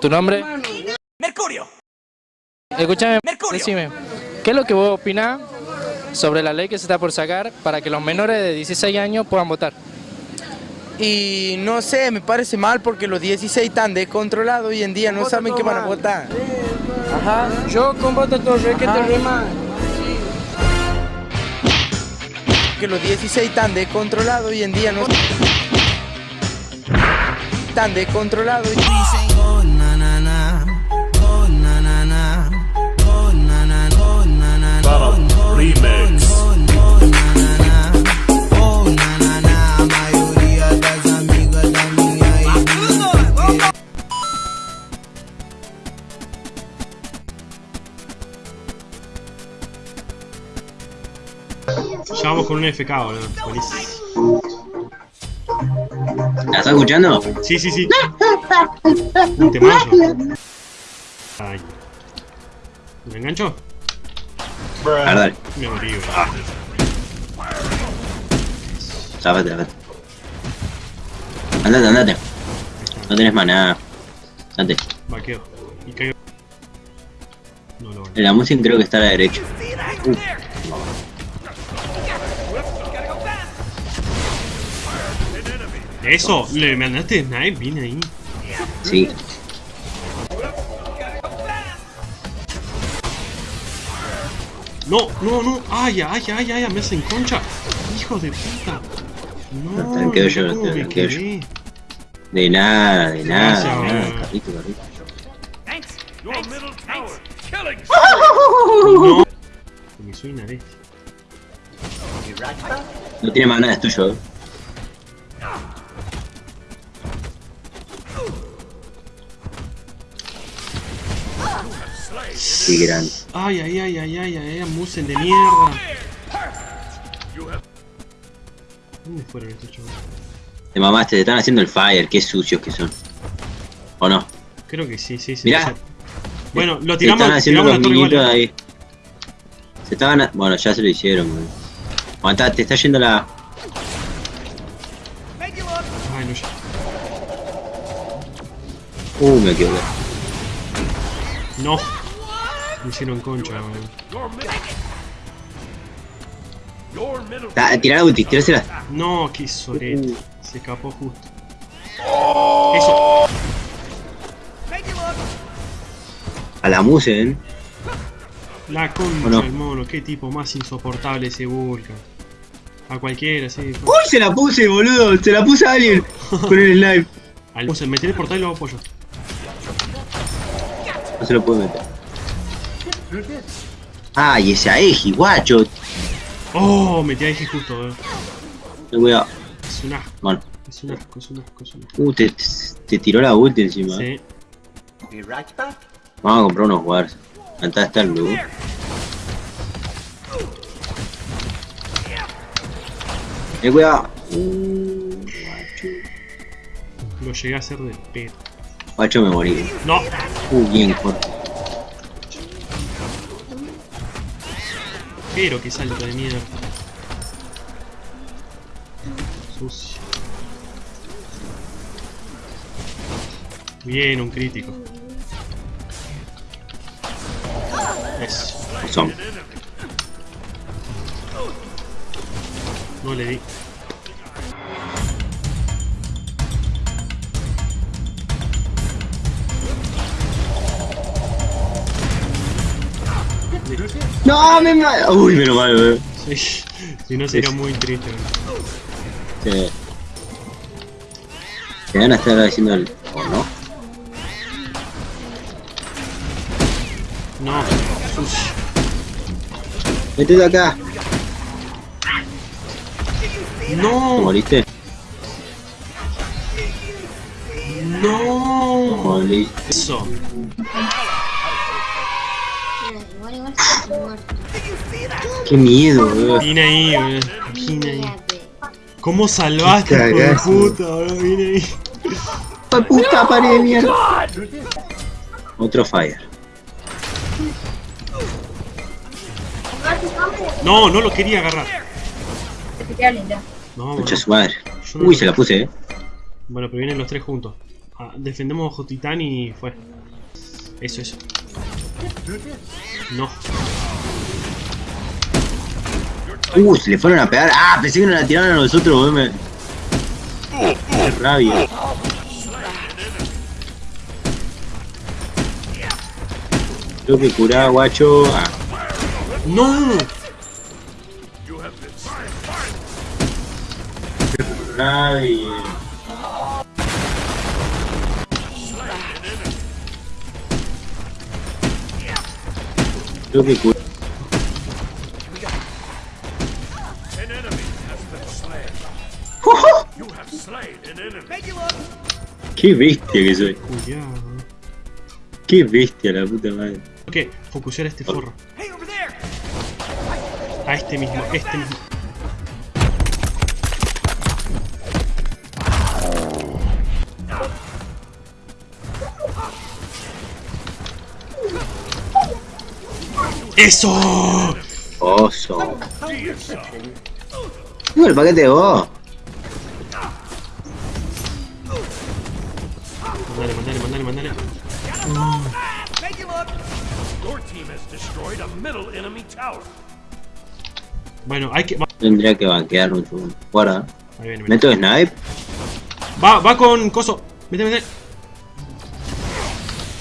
¿Tu nombre? Mercurio. Escúchame, Mercurio. decime, ¿qué es lo que vos opinás sobre la ley que se está por sacar para que los menores de 16 años puedan votar? Y no sé, me parece mal porque los 16 están descontrolados hoy en día, no saben qué van a votar. Ajá. Yo con voto Torre, que te rema. Que los 16 están descontrolados hoy en día, no están descontrolados. Remix. Ya vamos con un FK, boludo. ¿La estás escuchando? Sí, sí, sí. Un temazo. Ay. ¿Me engancho? A ver, dale. Me morí. Zafate, zafate. Andate, andate. No tenés maná. Andate. Vaqueo. Y caigo. No la música creo que está a la derecha. Eso, le mandaste snipe, viene ahí. Sí. No, no, no. Ay, ay, ay, ay, me hacen concha. Hijo de puta. No, Te quedo yo, ¿cómo te me quedo yo. De nada, de nada, Gracias, de nada. Carrito, carrito. Your middle tower. Killing. No. Me soy una bestia. No tiene maná, es tuyo. eh. Qué grande. Ay, ay, ay, ay, ay, ay, musen de mierda. ¿Dónde fueron estos chavos? Te mamaste, te están haciendo el fire, qué sucios que son. ¿O no? Creo que sí, sí, sí. Mirá. Bueno, lo Se tiramos, están haciendo tiramos los ahí. Se estaban... a- Bueno, ya se lo hicieron, weón. Aguantá, te está yendo la... Ay, no, ya. Uh, me equivoqué. No. Me hicieron concha. Ta- Tirá la ulti, tirásela. No, qué sorete. Se escapó justo. Eso. A la Musen. La concha ¿O no? del mono. Qué tipo más insoportable ese Vulcan. A cualquiera, sí. ¡Uy, se la puse, boludo! Se la puse a alguien con el snipe. Al puse, meter el portal y lo pollo. No se lo puedo meter. ¡Ay, ese Aeji, guacho! Oh, metí a Eje justo, eh. Ten cuidado. Es un asco, Bueno. es un asco, es un asco, es un asco. Uh, te, te tiró la ulti encima. Sí. Vamos a comprar unos wars. Acá está el blue. Ten cuidado. Uh, guacho. Lo llegué a hacer de pedo. Guacho me morí. No. Uh, bien corto. Pero qué salto de mierda. Sucio. Bien, un crítico. Eso. Son. No le di. No, me ma- Uy, menos mal, weón. Sí. Si no sería muy triste. Sí. Te van a estar haciendo el. ¿O no? No. Métete acá. ¿Te No. moriste? No. Moriste. Eso. Muerto. Qué miedo, weón. Vine ahí, boludo. Vine ahí. ¿Cómo salvaste, Qué hijo de cagazo. puta, boludo? Vine ahí. ¡Hijo puta pared de mierda! Otro fire. No, no lo quería agarrar. No, Mucha boludo. su madre. No Uy, se la puse, eh. Bueno, pero vienen los tres juntos. ah, defendemos bajo titán y fue. Eso, eso. No. Uh, se le fueron a pegar. Ah, pensé que nos la tiraron a nosotros, Qué rabia. Tengo que curar, guacho. Ah, ¡No! rabia. Slain an enemy. Qué bestia que soy. Qué bestia la puta madre. Ok, focusear a este forro. A este mismo, este mismo. ¡Eso! Oso. No, el paquete de vos. Mandale, mandale, mandale, mandale. Bueno, hay que... Tendría que banquear un segundo. Guarda. ahí viene, viene. Meto snipe. Va, va con coso. Mete, mete.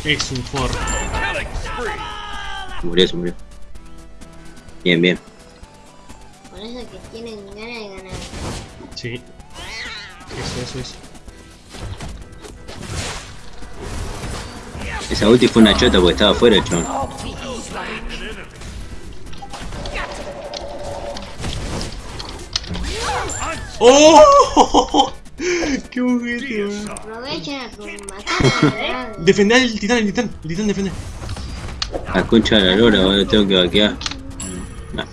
Es un forro. Se murió, se murió. Bien, bien. Por eso que tienen ganas de ganar. Sí. Eso, eso, eso. Esa ulti fue una chota porque estaba afuera, chon. ¡Oh! ¡Qué juguete. Aprovechen a matar Defender al titán, el titán, el titán defende. La concha de la lora, ahora tengo que vaquear. No.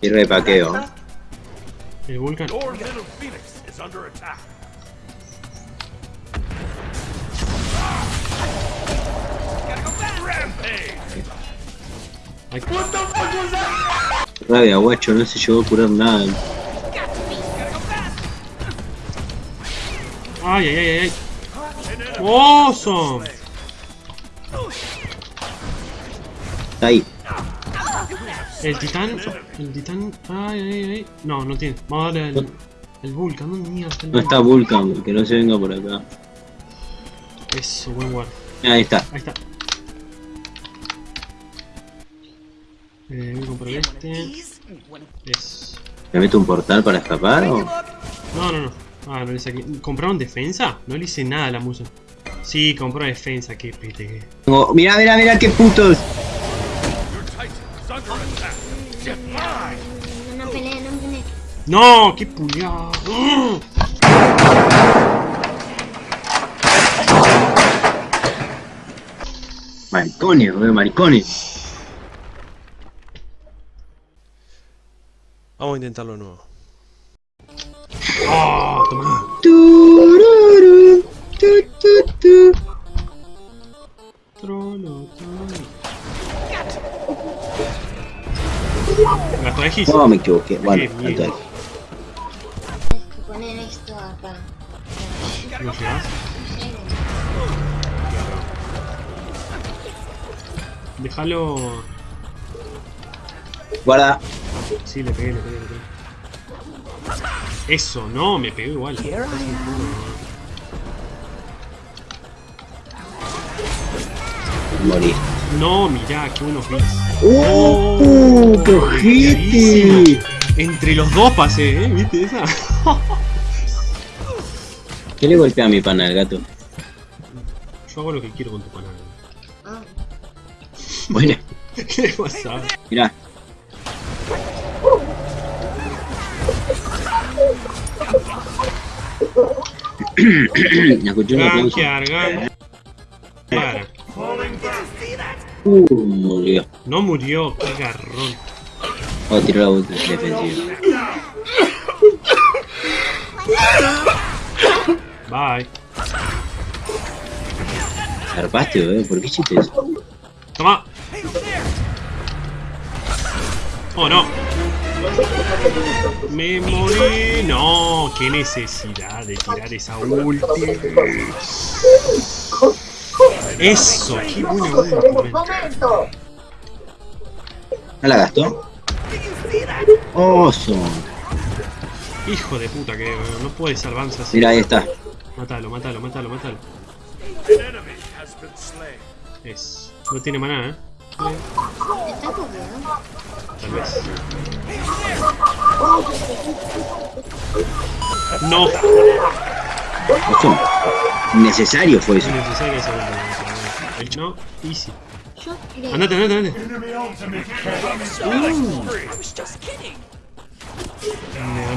Y repaqueo. El Vulcan. Rabia, guacho, no se llegó a curar nada. ay, ay, ay, ay. ¡Awesome! Está ahí. El titán, el titán, ay, ay, ay. No, no tiene. Vamos a darle al, el Vulcan. ¿Dónde mierda está el No está Vulcan? Vulcan, que no se venga por acá. Eso, buen guard. Ahí está. Ahí está. Eh, voy a comprar este. Es. ¿Me meto un portal para escapar o...? No, no, no. Ah, no le saqué. ¿Compraron defensa? No le hice nada a la musa. Sí, compró defensa, qué pete. Tengo- Mirá, mirá, mirá, qué putos. No, no no peleen. ¡No! ¡Qué puliado! Maricones, maricones. Vamos a intentarlo de nuevo. ¡Oh! Tomá. Tururú, tu, tu, tu. De Gis. No, me equivoqué. Bueno. Tienes que poner esto acá. ¿No llegas? Déjalo. Guarda. Sí, le pegué, le pegué, le pegué. Eso, no, me pegó igual. Morí. No, mirá, qué buenos bits. ¡Oh! ¡Qué ojete! Entre los dos pasé, ¿eh? ¿Viste esa? ¿Qué le golpea a mi pana al gato? Yo hago lo que quiero con tu canal. Ah, Bueno, ¿Qué pasa? mirá. Gankear, gan- Para. Uh, murió. No murió, qué garrón. A tirar la ulti defensiva. Bye. Zarpaste, boludo. ¿Por qué hiciste eso? Toma. Oh no. Me morí. No, qué necesidad de tirar esa ulti. Eso, qué buena ulti. ¿No la gastó? Oso. Hijo de puta que no puede salvarse así. Mira, ahí está. Mátalo, mátalo, mátalo, mátalo. An enemy has been slain. Es. No tiene maná, eh. Está copiado. Tal vez. No. Necesario fue eso. Es necesario esa no, easy. Andate, andate, andate.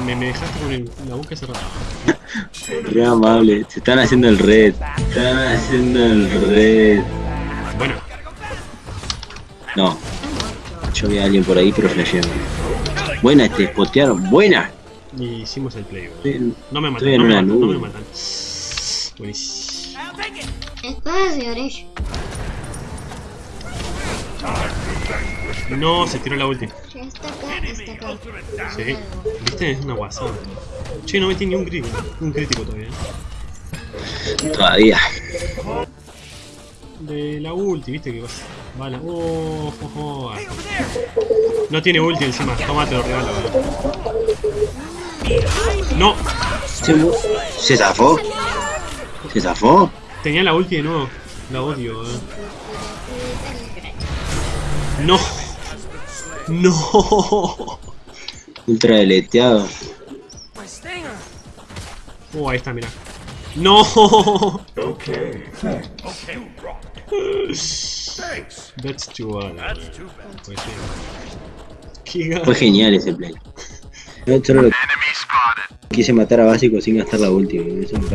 Me, me, me dejaste con el- la boca cerrada. Re amable. Se están haciendo el red. Se están haciendo el red. Yo vi a alguien por ahí, pero flasheé. Buena, te spotearon. Buena. y hicimos el play. bro. Estoy- No me matan, no me matan, no me nube. matan. Buenísimo. Espada de. No, se tiró la ulti. Ya está acá, está acá. Sí. ¿Viste? Es una guasada. Che, no metí ni un crítico. Un crítico todavía. Todavía. De la ulti, ¿viste? Que vas. Va la. Oh, oh. No tiene ulti encima. Toma, te lo regalo. bro. No, ¿Se, ¿Se zafó? ¿Se zafó? tenía la ulti de nuevo. La odio, eh. No. No. Ultra deleteado. Oh, ahí está, mira. No. Okay. Thanks. That's too bad. That's too bad. Pues. Fue genial ese play. Yo solo lo- quise matar a básico sin gastar la última. Eso me.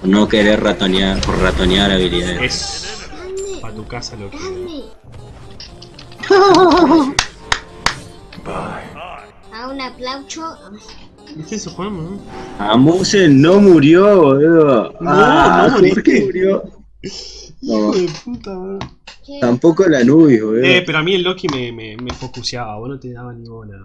Por no querer ratonear, por ratonear habilidades. Pa' tu casa lo que. ¿Dónde? A un aplauso. ¿Viste eso, Juan? no? Amusen no murió, boludo. No, ah, no ¿por qué murió? No, de puta. ¿Qué? tampoco la Nubis, boludo. Eh, pero a mí el Loki me, me, me focuseaba, vos no te daba ni bola.